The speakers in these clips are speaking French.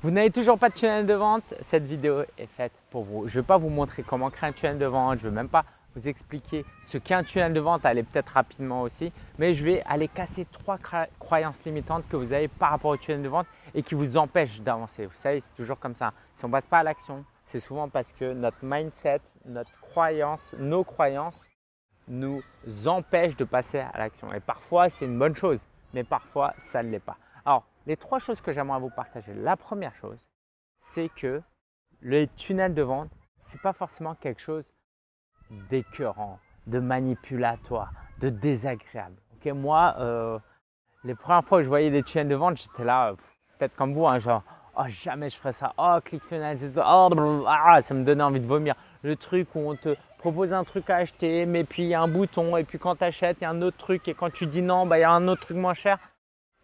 Vous n'avez toujours pas de tunnel de vente Cette vidéo est faite pour vous. Je ne vais pas vous montrer comment créer un tunnel de vente. Je ne vais même pas vous expliquer ce qu'est un tunnel de vente. Allez peut-être rapidement aussi. Mais je vais aller casser trois croyances limitantes que vous avez par rapport au tunnel de vente et qui vous empêchent d'avancer. Vous savez, c'est toujours comme ça. Si on ne passe pas à l'action, c'est souvent parce que notre mindset, notre croyance, nos croyances nous empêchent de passer à l'action. Et parfois, c'est une bonne chose, mais parfois, ça ne l'est pas. Les trois choses que j'aimerais vous partager. La première chose, c'est que le tunnel de vente, ce n'est pas forcément quelque chose d'écœurant, de manipulatoire, de désagréable. moi, euh, les premières fois que je voyais des tunnels de vente, j'étais là, peut-être comme vous, hein, genre, oh jamais je ferais ça, oh ClickFunnels, oh, ah, ça me donnait envie de vomir. Le truc où on te propose un truc à acheter, mais puis il y a un bouton, et puis quand tu achètes, il y a un autre truc, et quand tu dis non, bah, il y a un autre truc moins cher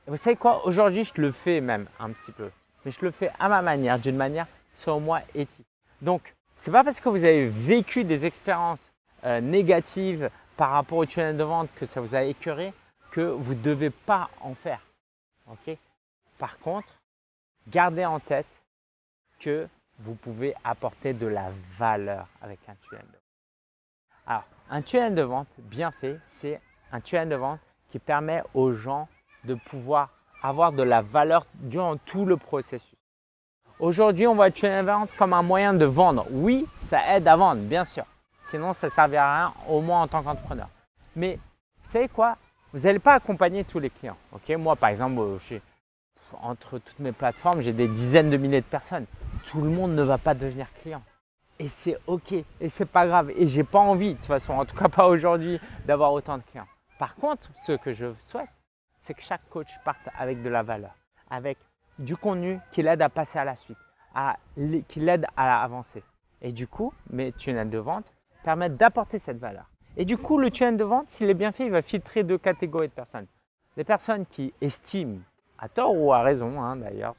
vous savez quoi Aujourd'hui, je le fais même un petit peu. Mais je le fais à ma manière, d'une manière selon moi éthique. Donc, ce n'est pas parce que vous avez vécu des expériences euh, négatives par rapport au tunnel de vente que ça vous a écœuré que vous ne devez pas en faire. Ok? Par contre, gardez en tête que vous pouvez apporter de la valeur avec un tunnel de vente. Alors, un tunnel de vente bien fait, c'est un tunnel de vente qui permet aux gens de pouvoir avoir de la valeur durant tout le processus. Aujourd'hui, on voit vente comme un moyen de vendre. Oui, ça aide à vendre, bien sûr. Sinon, ça ne servirait à rien, au moins en tant qu'entrepreneur. Mais vous savez quoi? Vous n'allez pas accompagner tous les clients. Ok? Moi, par exemple, euh, entre toutes mes plateformes, j'ai des dizaines de milliers de personnes. Tout le monde ne va pas devenir client. Et c'est OK. Et c'est pas grave. Et j'ai pas envie, de toute façon, en tout cas pas aujourd'hui, d'avoir autant de clients. Par contre, ce que je souhaite, c'est que chaque coach parte avec de la valeur, avec du contenu qui l'aide à passer à la suite, qui l'aide à avancer. Et du coup, mes tunnels de vente permettent d'apporter cette valeur. Et du coup, le tunnel de vente, s'il est bien fait, il va filtrer deux catégories de personnes. Les personnes qui estiment, à tort ou à raison hein, d'ailleurs,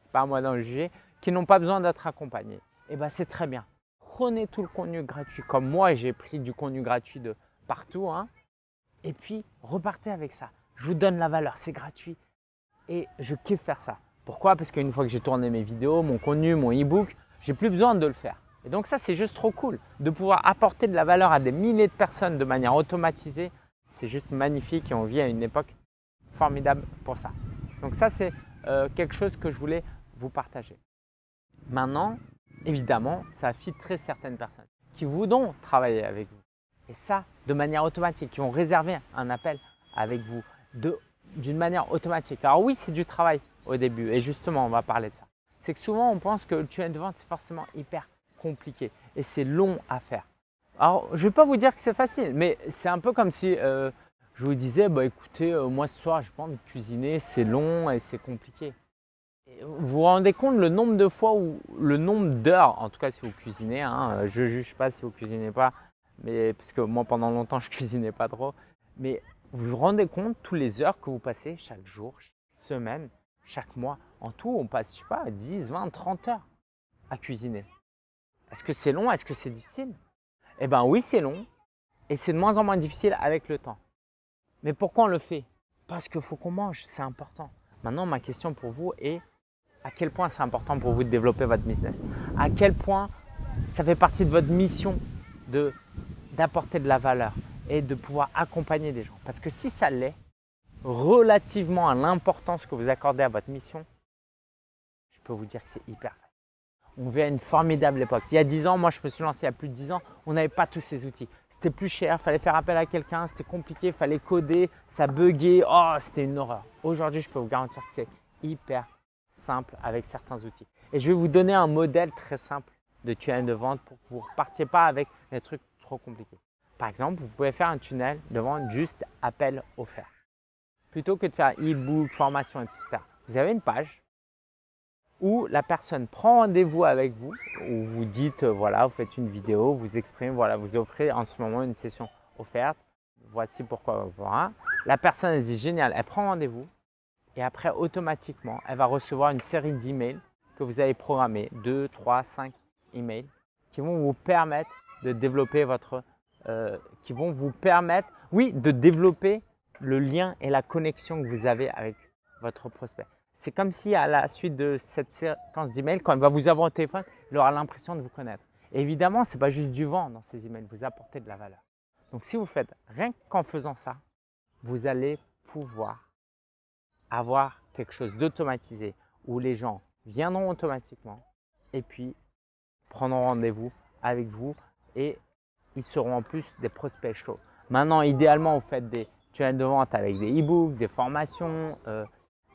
c'est pas à moi d'en juger, qui n'ont pas besoin d'être accompagnées. Et eh bien c'est très bien. Prenez tout le contenu gratuit, comme moi j'ai pris du contenu gratuit de partout, hein, et puis repartez avec ça je vous donne la valeur, c'est gratuit. Et je kiffe faire ça. Pourquoi? Parce qu'une fois que j'ai tourné mes vidéos, mon contenu, mon e-book, j'ai plus besoin de le faire. Et donc ça, c'est juste trop cool. De pouvoir apporter de la valeur à des milliers de personnes de manière automatisée, c'est juste magnifique et on vit à une époque formidable pour ça. Donc ça, c'est euh, quelque chose que je voulais vous partager. Maintenant, évidemment, ça filtré certaines personnes qui voudront travailler avec vous. Et ça, de manière automatique, qui ont réservé un appel avec vous d'une manière automatique. Alors oui, c'est du travail au début et justement, on va parler de ça. C'est que souvent, on pense que le tunnel de vente, c'est forcément hyper compliqué et c'est long à faire. Alors, je ne vais pas vous dire que c'est facile, mais c'est un peu comme si euh, je vous disais, bah, écoutez, euh, moi ce soir, je pense que cuisiner, c'est long et c'est compliqué. vous vous rendez compte le nombre de fois ou le nombre d'heures, en tout cas si vous cuisinez, hein, je ne juge pas si vous cuisinez pas, mais parce que moi pendant longtemps je cuisinais pas trop, mais vous vous rendez compte tous les heures que vous passez chaque jour, chaque semaine, chaque mois En tout, on passe, je sais pas, 10, 20, 30 heures à cuisiner. Est-ce que c'est long? Est-ce que c'est difficile? Eh bien oui, c'est long et c'est de moins en moins difficile avec le temps. Mais pourquoi on le fait? Parce qu'il faut qu'on mange, c'est important. Maintenant, ma question pour vous est à quel point c'est important pour vous de développer votre business? À quel point ça fait partie de votre mission d'apporter de la valeur? Et de pouvoir accompagner des gens. Parce que si ça l'est, relativement à l'importance que vous accordez à votre mission, je peux vous dire que c'est hyper facile. On vit à une formidable époque. Il y a 10 ans, moi je me suis lancé il y a plus de 10 ans, on n'avait pas tous ces outils. C'était plus cher, fallait faire appel à quelqu'un, c'était compliqué, fallait coder, ça buguait, oh c'était une horreur. Aujourd'hui, je peux vous garantir que c'est hyper simple avec certains outils. Et je vais vous donner un modèle très simple de tunnel de vente pour que vous ne repartiez pas avec des trucs trop compliqués. Par exemple, vous pouvez faire un tunnel de vente juste appel offert. Plutôt que de faire e-book, formation, etc. Vous avez une page où la personne prend rendez-vous avec vous, où vous dites, euh, voilà, vous faites une vidéo, vous exprimez, voilà, vous offrez en ce moment une session offerte. Voici pourquoi. La personne elle dit, génial, elle prend rendez-vous et après, automatiquement, elle va recevoir une série d'emails que vous avez programmés, 2, 3, 5 emails, qui vont vous permettre de développer votre euh, qui vont vous permettre, oui, de développer le lien et la connexion que vous avez avec votre prospect. c'est comme si à la suite de cette séquence d'emails, quand il va vous avoir au téléphone, il aura l'impression de vous connaître. évidemment, ce n'est pas juste du vent dans ces emails, vous apportez de la valeur. Donc si vous faites rien qu'en faisant ça, vous allez pouvoir avoir quelque chose d'automatisé où les gens viendront automatiquement et puis prendront rendez-vous avec vous et ils seront en plus des prospects chauds. Maintenant, idéalement, vous faites des tunnels de vente avec des e-books, des formations, euh,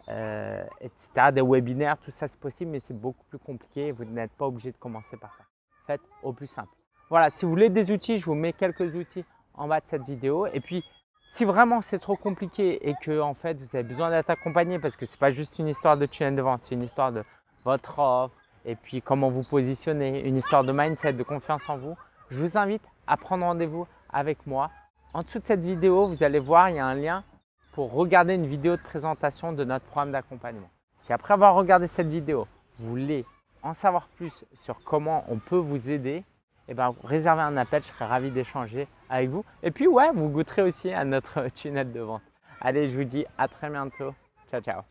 euh, etc., des webinaires, tout ça c'est possible, mais c'est beaucoup plus compliqué. Vous n'êtes pas obligé de commencer par ça. Faites au plus simple. Voilà, si vous voulez des outils, je vous mets quelques outils en bas de cette vidéo. Et puis, si vraiment c'est trop compliqué et que en fait vous avez besoin d'être accompagné parce que ce n'est pas juste une histoire de tunnel de vente, c'est une histoire de votre offre et puis comment vous positionnez, une histoire de mindset, de confiance en vous, je vous invite à prendre rendez-vous avec moi. En dessous de cette vidéo, vous allez voir, il y a un lien pour regarder une vidéo de présentation de notre programme d'accompagnement. Si après avoir regardé cette vidéo, vous voulez en savoir plus sur comment on peut vous aider, eh ben, réservez un appel, je serai ravi d'échanger avec vous. Et puis ouais, vous goûterez aussi à notre tunnel de vente. Allez, je vous dis à très bientôt. Ciao, ciao.